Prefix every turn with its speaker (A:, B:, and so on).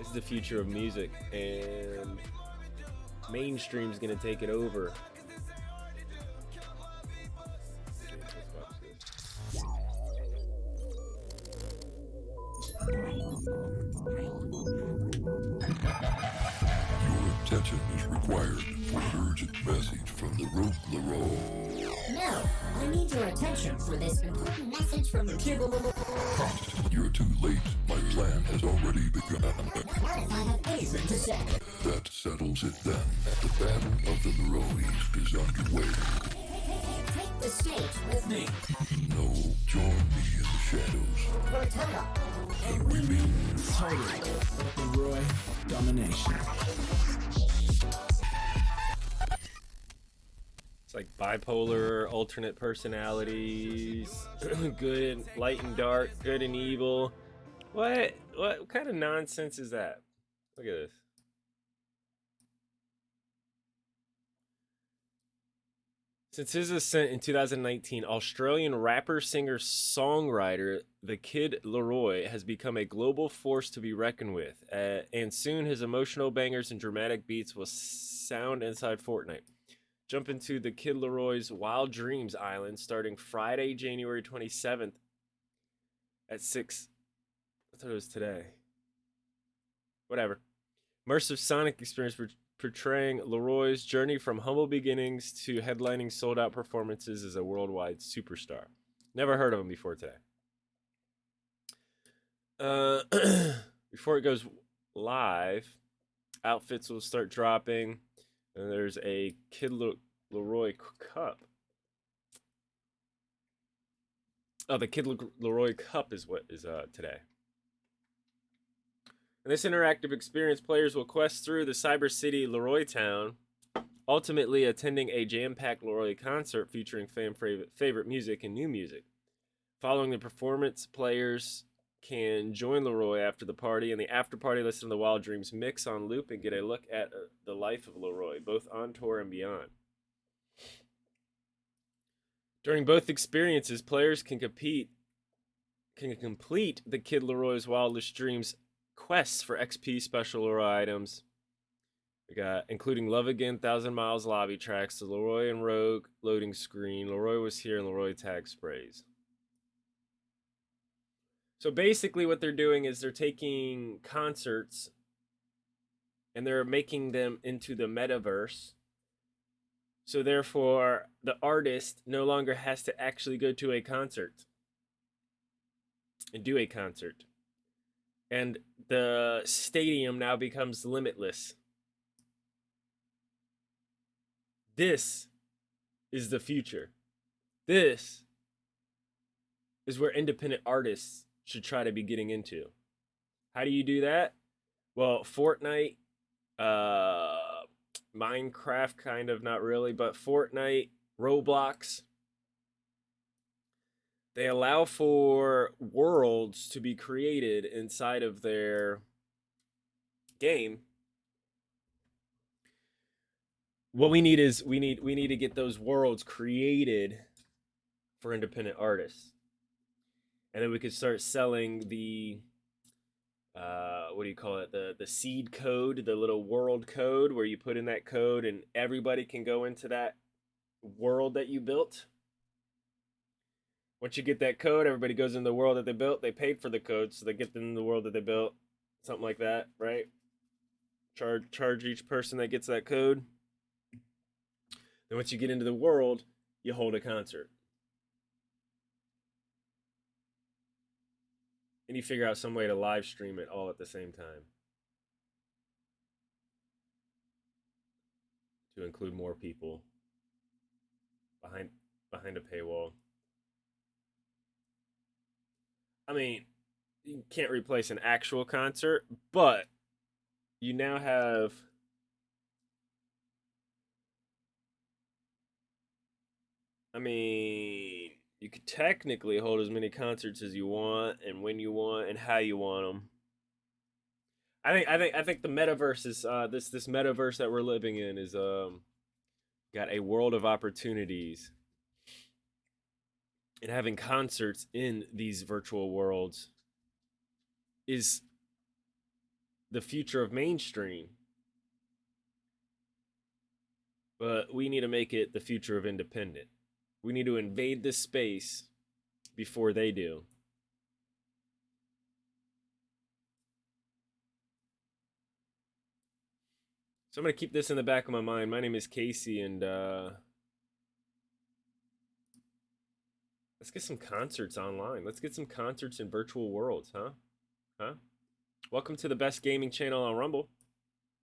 A: is the future of music, and mainstream's gonna take it over.
B: Attention is required for an urgent message from the Rogue LAROI.
C: No, I need your attention for this important message from the Kid
B: You're too late. My plan has already begun.
C: What if I have anything to say?
B: That settles it then. The Battle of the LAROIs is underway.
C: Take the stage with me.
B: No, join me in the shadows.
C: Cortella.
B: And
D: Totally. LAROI domination.
A: It's like bipolar, alternate personalities, good, light and dark, good and evil. What? What kind of nonsense is that? Look at this. Since his ascent in 2019, Australian rapper, singer, songwriter The Kid LAROI has become a global force to be reckoned with, uh, and soon his emotional bangers and dramatic beats will sound inside Fortnite. Jump into the Kid LAROI's Wild Dreams Island starting Friday, January 27th at 6. I thought it was today. Whatever. Immersive Sonic experience por- portraying LAROI's journey from humble beginnings to headlining sold out performances as a worldwide superstar. Never heard of him before today. Uh, before it goes live, outfits will start dropping. And there's a Kid Le- LAROI cup. Oh, the Kid Le- LAROI cup is what is uh today. In this interactive experience, players will quest through the Cyber City LAROI Town, ultimately attending a jam-packed LAROI concert featuring fan favorite, favorite music and new music. Following the performance, players can join LAROI after the party, and the after party listen to the Wild Dreams mix on loop and get a look at uh, the life of LAROI, both on tour and beyond. During both experiences, players can compete can complete the Kid LAROI's Wildest Dreams quests for XP special LAROI items. We got including Love Again, Thousand Miles lobby tracks, the LAROI and Rogue loading screen, LAROI was here, and LAROI tag sprays. So basically, what they're doing is they're taking concerts and they're making them into the metaverse. So therefore, the artist no longer has to actually go to a concert and do a concert. And the stadium now becomes limitless. This is the future. This is where independent artists should try to be getting into. How do you do that? Well, Fortnite, uh, Minecraft, kind of not really, but Fortnite, Roblox, they allow for worlds to be created inside of their game. What we need is we need we need to get those worlds created for independent artists. And then we could start selling the uh, what do you call it? The the seed code the little world code where you put in that code and everybody can go into that world that you built once you get that code everybody goes in the world that they built. They paid for the code so they get them in the world that they built. Something like that right? Charge charge each person that gets that code. Then once you get into the world you hold a concert. And you figure out some way to live stream it all at the same time. To include more people behind behind a paywall i mean you can't replace an actual concert but you now have i mean you could technically hold as many concerts as you want and when you want and how you want them. I think I think I think the metaverse is uh, this this metaverse that we're living in is um got a world of opportunities. And having concerts in these virtual worlds is the future of mainstream. But we need to make it the future of independent. We need to invade this space before they do. So I'm going to keep this in the back of my mind. My name is Casey, and uh, let's get some concerts online. Let's get some concerts in virtual worlds, huh? Huh? Welcome to the best gaming channel on Rumble.